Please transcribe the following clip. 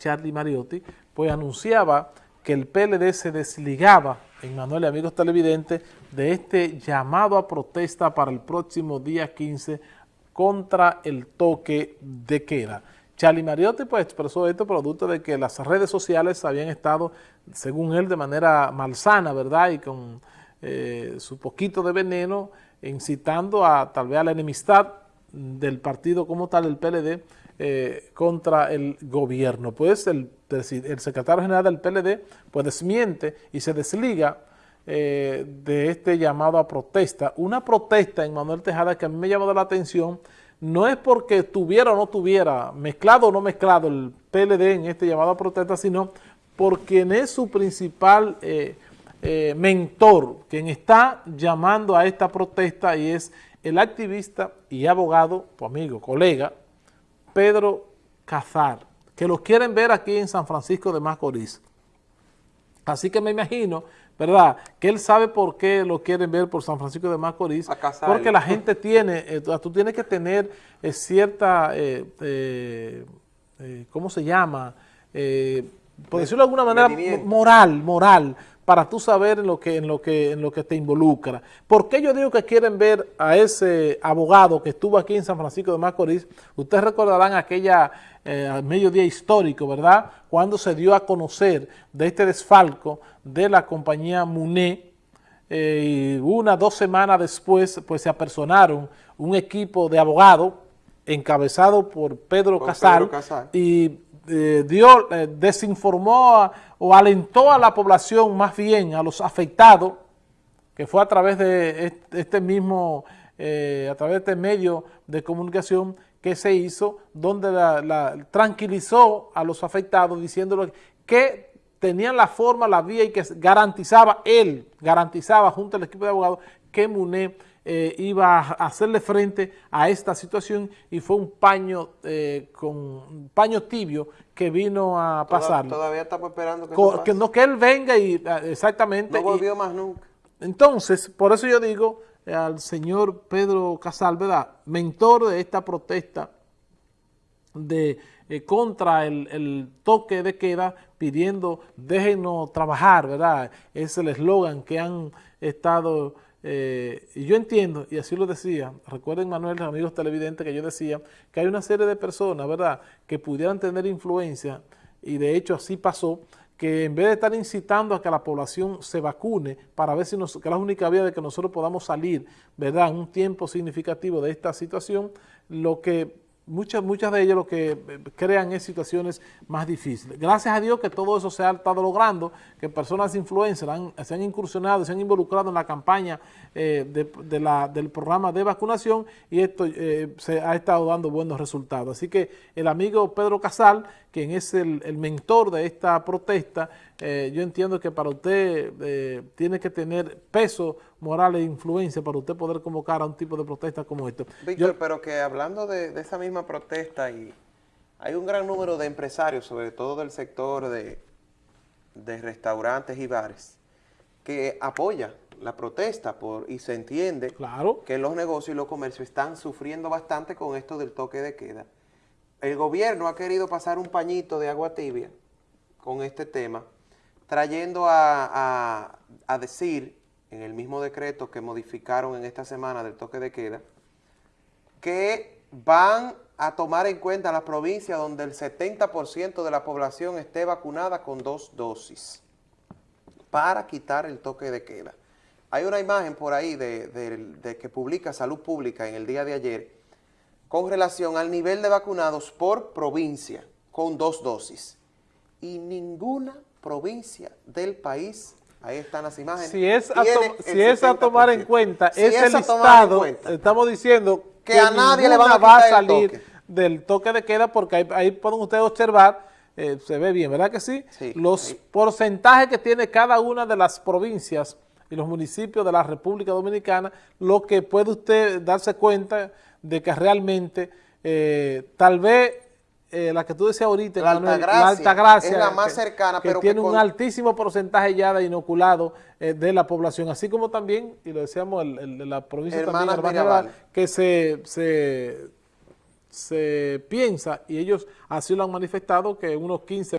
Charlie Mariotti, pues anunciaba que el PLD se desligaba, en Manuel y amigos televidentes, de este llamado a protesta para el próximo día 15 contra el toque de queda. Charlie Mariotti pues expresó esto producto de que las redes sociales habían estado, según él, de manera malsana, ¿verdad? Y con eh, su poquito de veneno, incitando a tal vez a la enemistad del partido como tal, el PLD, eh, contra el gobierno. Pues el, secretario general del PLD pues desmiente y se desliga eh, de este llamado a protesta. Una protesta en Manuel Tejada que a mí me llamó la atención, no es porque tuviera o no tuviera, mezclado o no mezclado el PLD en este llamado a protesta, sino por quien es su principal eh, mentor, quien está llamando a esta protesta y es el activista y abogado, amigo, colega, Pedro Cazar, que los quieren ver aquí en San Francisco de Macorís. Así que me imagino, ¿verdad?, que él sabe por qué lo quieren ver por San Francisco de Macorís, porque la gente tiene, eh, tú tienes que tener eh, cierta, eh, ¿cómo se llama?, por decirlo de alguna manera, moral, moral, para tú saber en lo que, en lo que, en lo que te involucra. ¿Por qué yo digo que quieren ver a ese abogado que estuvo aquí en San Francisco de Macorís? Ustedes recordarán aquella eh, mediodía histórico, ¿verdad? Cuando se dio a conocer de este desfalco de la compañía MUNE, eh, y una, dos semanas después, pues se apersonaron un equipo de abogados encabezado por Pedro, Casal, y eh, dio, eh, desinformó o alentó a la población más bien, a los afectados, que fue a través de este mismo, eh, a través de este medio de comunicación que se hizo, donde la, tranquilizó a los afectados diciéndole que tenían la forma, la vía y que garantizaba, él garantizaba junto al equipo de abogados que MUNE eh, iba a hacerle frente a esta situación y fue un paño eh, con un paño tibio que vino a pasar. Todavía estamos esperando que, que no que él venga y ah, exactamente. No volvió más nunca. Entonces, por eso yo digo eh, al señor Pedro Casal, ¿verdad? Mentor de esta protesta de contra el, el, toque de queda pidiendo déjenos trabajar, ¿verdad? Es el eslogan que han estado eh, y yo entiendo, y así lo decía, recuerden Manuel, amigos televidentes, que yo decía que hay una serie de personas, ¿verdad?, que pudieran tener influencia, y de hecho así pasó, que en vez de estar incitando a que la población se vacune para ver si nos, que es la única vía de que nosotros podamos salir, ¿verdad?, un tiempo significativo de esta situación, lo que muchas, muchas de ellas lo que eh, crean es situaciones más difíciles. Gracias a Dios que todo eso se ha estado logrando, que personas influencers se han incursionado, se han involucrado en la campaña eh, del programa de vacunación y esto eh, se ha estado dando buenos resultados. Así que el amigo Pedro Casal, quien es el, mentor de esta protesta, yo entiendo que para usted tiene que tener peso moral e influencia para usted poder convocar a un tipo de protesta como esto. Víctor, pero que hablando de, esa misma protesta, y hay un gran número de empresarios, sobre todo del sector de, de restaurantes y bares, que apoya la protesta por y se entiende claro. que los negocios y los comercios están sufriendo bastante con esto del toque de queda. El gobierno ha querido pasar un pañito de agua tibia con este tema, trayendo a, decir en el mismo decreto que modificaron en esta semana del toque de queda, que van a tomar en cuenta las provincias donde el 70% de la población esté vacunada con dos dosis para quitar el toque de queda. Hay una imagen por ahí de, de, que publica Salud Pública en el día de ayer con relación al nivel de vacunados por provincia con dos dosis. Y ninguna provincia del país, ahí están las imágenes. Si es a, si es a tomar en cuenta ese listado, estamos diciendo que, a nadie le van a va a salir del toque de queda porque ahí, pueden ustedes observar, eh, se ve bien, ¿verdad que sí? los porcentajes que tiene cada una de las provincias y los municipios de la República Dominicana, lo que puede usted darse cuenta de que realmente eh, tal vez eh, la que tú decías ahorita, la, Altagracia, es la más cercana, pero tiene un altísimo porcentaje ya de inoculado eh, de la población, así como también, y lo decíamos, el, de la provincia también, que se, se, se piensa, y ellos así lo han manifestado, que unos 15